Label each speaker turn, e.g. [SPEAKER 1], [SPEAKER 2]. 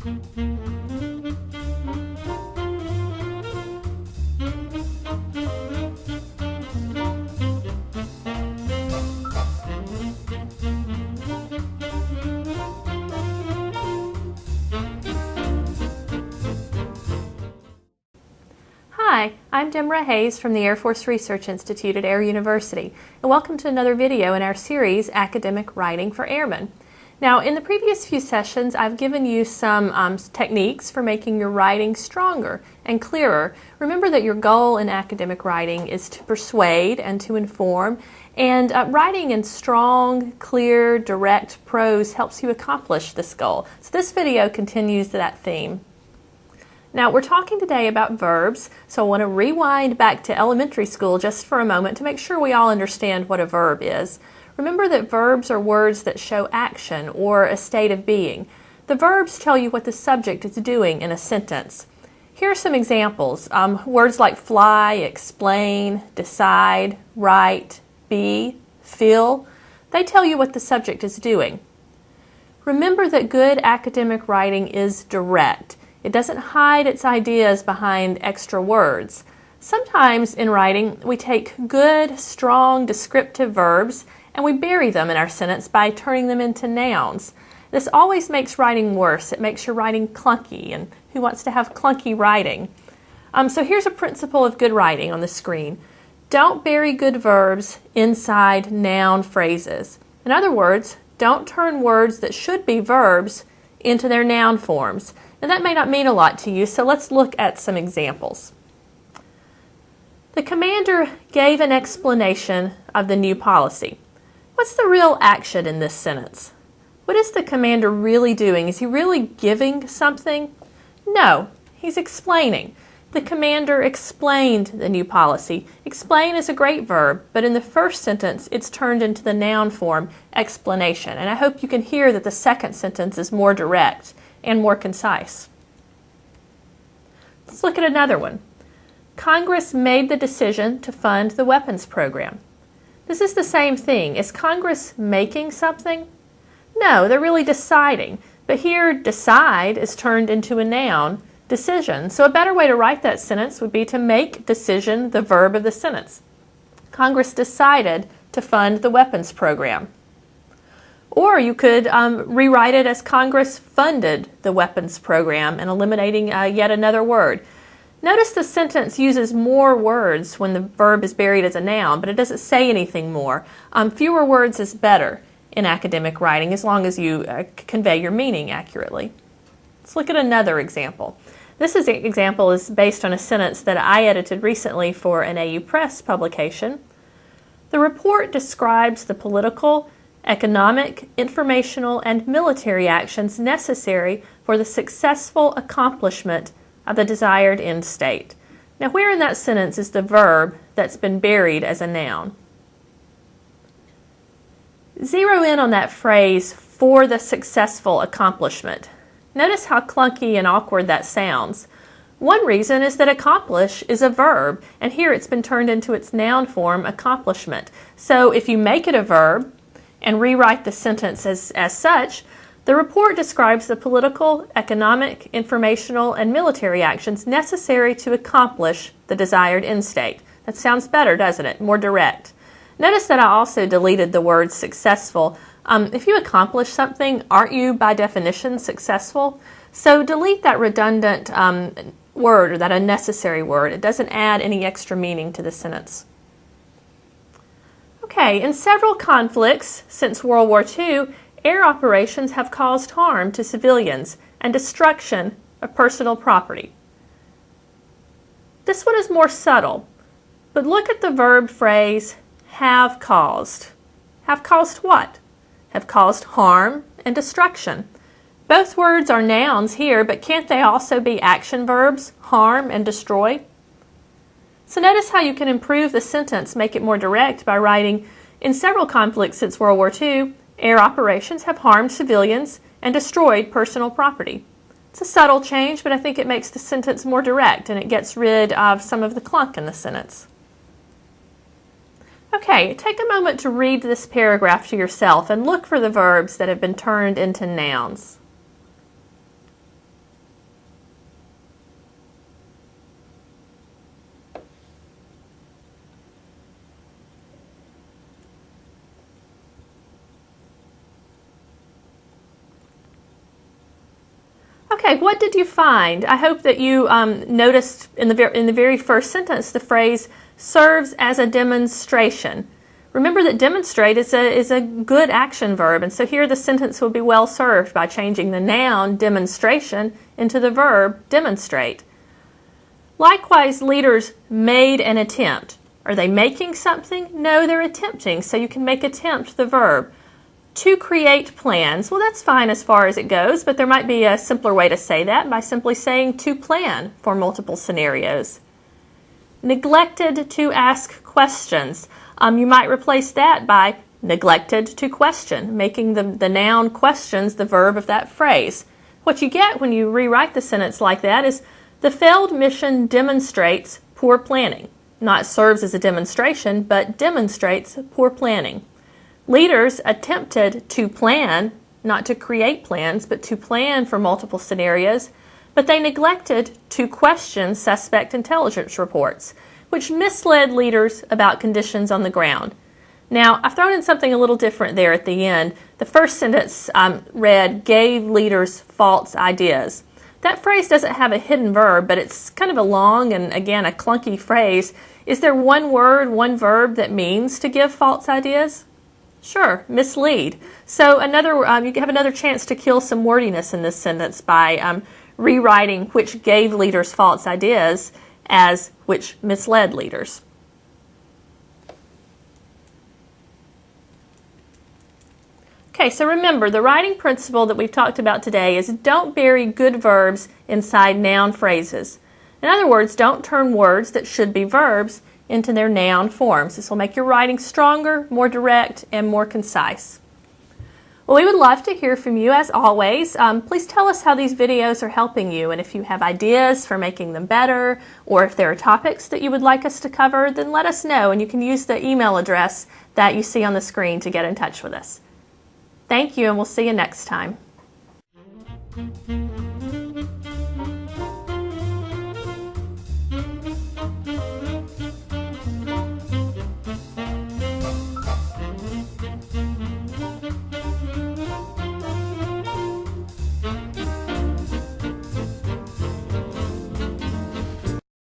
[SPEAKER 1] Hi, I'm Demra Hayes from the Air Force Research Institute at Air University, and welcome to another video in our series, Academic Writing for Airmen. Now, in the previous few sessions, I've given you some um, techniques for making your writing stronger and clearer. Remember that your goal in academic writing is to persuade and to inform, and uh, writing in strong, clear, direct prose helps you accomplish this goal. So this video continues that theme. Now we're talking today about verbs, so I want to rewind back to elementary school just for a moment to make sure we all understand what a verb is. Remember that verbs are words that show action or a state of being. The verbs tell you what the subject is doing in a sentence. Here are some examples. Um, words like fly, explain, decide, write, be, feel, they tell you what the subject is doing. Remember that good academic writing is direct. It doesn't hide its ideas behind extra words. Sometimes in writing, we take good, strong, descriptive verbs and we bury them in our sentence by turning them into nouns. This always makes writing worse. It makes your writing clunky, and who wants to have clunky writing? Um, so here's a principle of good writing on the screen. Don't bury good verbs inside noun phrases. In other words, don't turn words that should be verbs into their noun forms. Now that may not mean a lot to you, so let's look at some examples. The commander gave an explanation of the new policy. What's the real action in this sentence? What is the commander really doing? Is he really giving something? No, he's explaining. The commander explained the new policy. Explain is a great verb, but in the first sentence it's turned into the noun form, explanation. And I hope you can hear that the second sentence is more direct and more concise. Let's look at another one. Congress made the decision to fund the weapons program. This is the same thing. Is Congress making something? No, they're really deciding. But here, decide is turned into a noun, decision. So a better way to write that sentence would be to make decision the verb of the sentence. Congress decided to fund the weapons program. Or you could um, rewrite it as Congress funded the weapons program and eliminating uh, yet another word. Notice the sentence uses more words when the verb is buried as a noun, but it doesn't say anything more. Um, fewer words is better in academic writing as long as you uh, convey your meaning accurately. Let's look at another example. This is, example is based on a sentence that I edited recently for an AU Press publication. The report describes the political, economic, informational, and military actions necessary for the successful accomplishment of the desired end state. Now, where in that sentence is the verb that's been buried as a noun? Zero in on that phrase, for the successful accomplishment. Notice how clunky and awkward that sounds. One reason is that accomplish is a verb, and here it's been turned into its noun form, accomplishment. So if you make it a verb and rewrite the sentence as, as such, the report describes the political, economic, informational, and military actions necessary to accomplish the desired end state. That sounds better, doesn't it? More direct. Notice that I also deleted the word successful. Um, if you accomplish something, aren't you by definition successful? So delete that redundant um, word or that unnecessary word. It doesn't add any extra meaning to the sentence. Okay, in several conflicts since World War II, air operations have caused harm to civilians and destruction of personal property. This one is more subtle, but look at the verb phrase have caused. Have caused what? Have caused harm and destruction. Both words are nouns here, but can't they also be action verbs, harm and destroy? So notice how you can improve the sentence, make it more direct by writing, in several conflicts since World War II, Air operations have harmed civilians and destroyed personal property. It's a subtle change, but I think it makes the sentence more direct and it gets rid of some of the clunk in the sentence. Okay, take a moment to read this paragraph to yourself and look for the verbs that have been turned into nouns. Okay, what did you find? I hope that you um, noticed in the, in the very first sentence the phrase serves as a demonstration. Remember that demonstrate is a, is a good action verb, and so here the sentence will be well served by changing the noun demonstration into the verb demonstrate. Likewise, leaders made an attempt. Are they making something? No, they're attempting, so you can make attempt the verb to create plans. Well, that's fine as far as it goes, but there might be a simpler way to say that by simply saying to plan for multiple scenarios. Neglected to ask questions. Um, you might replace that by neglected to question, making the, the noun questions the verb of that phrase. What you get when you rewrite the sentence like that is the failed mission demonstrates poor planning. Not serves as a demonstration, but demonstrates poor planning. Leaders attempted to plan, not to create plans, but to plan for multiple scenarios, but they neglected to question suspect intelligence reports, which misled leaders about conditions on the ground. Now, I've thrown in something a little different there at the end. The first sentence um, read, gave leaders false ideas. That phrase doesn't have a hidden verb, but it's kind of a long and, again, a clunky phrase. Is there one word, one verb that means to give false ideas? Sure, mislead. So another, um, you have another chance to kill some wordiness in this sentence by um, rewriting which gave leaders false ideas as which misled leaders. Okay, so remember the writing principle that we've talked about today is don't bury good verbs inside noun phrases. In other words, don't turn words that should be verbs into their noun forms. This will make your writing stronger, more direct, and more concise. Well, we would love to hear from you as always. Um, please tell us how these videos are helping you and if you have ideas for making them better or if there are topics that you would like us to cover, then let us know and you can use the email address that you see on the screen to get in touch with us. Thank you and we'll see you next time.